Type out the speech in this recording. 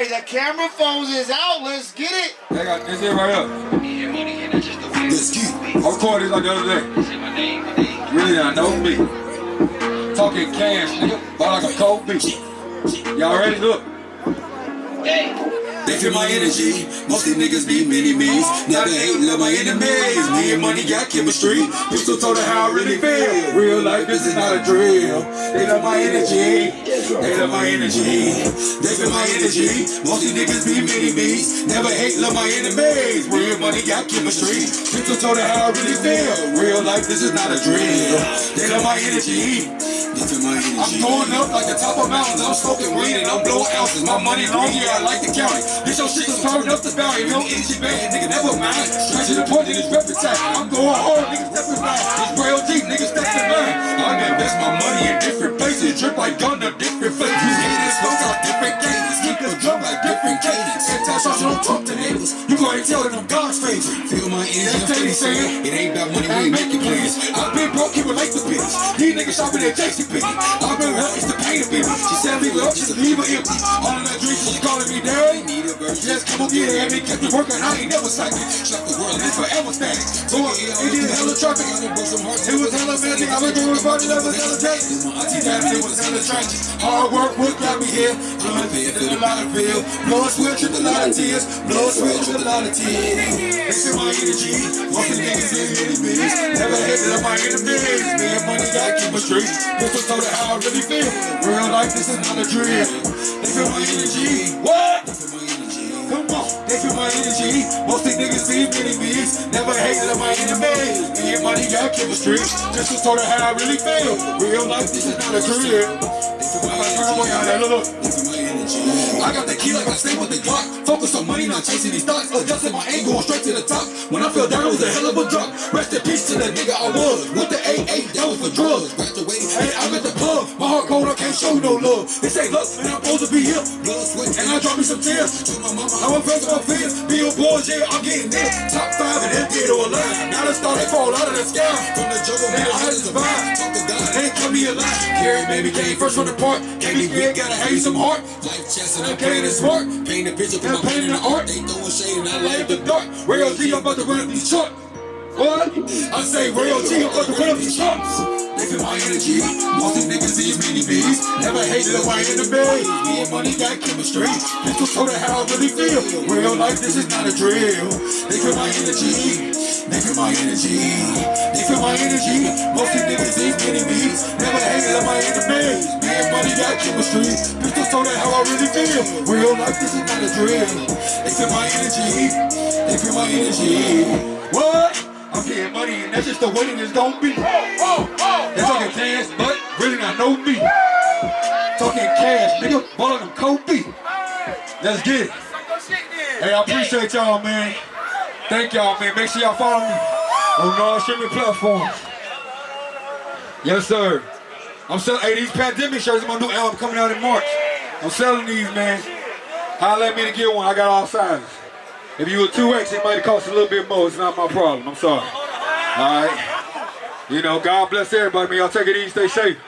The camera phones is out. Let's get it. I got this here right up. Let's get I recorded this like the other day. Really I know me. Talking cash, nigga. Bought like a cold beat. Y'all ready? Look. Hey. They feel my energy. Most these niggas be mini me's. Never hate, love my enemies. Me and money got chemistry. Pistol told her how I really feel. Real life, this is not a drill. They love my energy. They love my energy. They feel my energy. Most these niggas be mini me's. Never hate, love my enemies. Real money got chemistry. Pistol told her how I really feel. Real life, this is not a drill. They love my energy. I'm going up like the top of mountains. I'm smoking weed and I'm blowing ounces. My money long, yeah, I like to count it. This your shit is turning up the bounty. No energy bad, nigga, never mind. To the point, niggas repetition. I'm going hard, niggas stepping line. It's real deep, niggas stepping line. I invest my money in different places. Drip like gun to different flavors. Haters smoke out different cadence. Keep the drum like different cadence. Anti-social, don't talk to neighbors. You go ahead and tell them I'm God's favorite. Feel my energy, I'm saying. It ain't about money, we ain't making plans. I've been broke, keep relate to bitch. These niggas shopping at JC Penney. I've been hurt, it's the pain of it. She said it up, just leave her empty. All of that drink, she calling me daddy. Need a verse, just come on get it. And me kept me working, I ain't never psychic. Shut the world, it's forever static. So it did hella traffic. It was hella magic. I went through a party that was hella tragic. My auntie died, it was hella tragic. Hard work, what got me here? Paying for a lot of bill. Blood, sweat, trip, a lot of tears. Blood, sweat, trip, a lot of tears. They feel my energy. The niggas in many bees. Never hated on my enemies. Me and money got keep a street. Pistol told her how I really feel. Real life, this is not a drill. They feel my energy. What? They feel my energy. Come on, they feel my energy. Most these niggas see many bees. Never hated on my enemies. Me and money got chemistry. Just told her how I really feel. Real life, this is not a drill. They feel my energy. Look, look. I got the key like I stay with the Glock. Focus on money, not chasing these thoughts. Adjusting my aim, going straight to the top. When I fell down, it was a hell of a drop. Rest in peace to the nigga I was. With the AA, that was for drugs. Graduated, heart cold, I can't show no love. They say, look, and I'm supposed to be here. Blood, sweat, and I drop me some tears. To my mama, how I went first my fears. Billboards, yeah, I'm getting there. Top five and then dead or alive. Now the star, they fall out of the sky. From the jungle, man, I to survive. Talk to God, they cut me alive. Carry baby came first from the park. Can't be big, gotta have you some heart. Life chest and I'm playing it smart. Paint a picture, put my paint in the art. They throwing shade and I light the dark. Real G, I'm about to run up these charts. What? I say real G, I'm about to run up these charts. Feel my energy. Most these niggas see mini bees. Never hated on my enemy. Me and money got chemistry. This Pistol told how I really feel. Real life, this is not a drill. They feel my energy. They feel my energy. They feel my energy. Most these niggas see mini bees. Never hated on my enemies. Me and money got chemistry. This Pistol told how I really feel. Real life, this is not a drill. They feel my energy. They feel my energy. What? I'm getting that's just the way it's gonna be. They're talking cash, but really not know me. Talking cash, nigga, balling them Kobe. Let's get it. Hey, I appreciate y'all, man. Thank y'all, man. Make sure y'all follow me on all streaming platforms. Yes, sir. I'm selling, hey, these pandemic shirts, my new album coming out in March. I'm selling these, man. Holla at me to get one. I got all sizes. If you were 2X, it might cost a little bit more. It's not my problem. I'm sorry. All right. You know, God bless everybody. Y'all take it easy. Stay safe.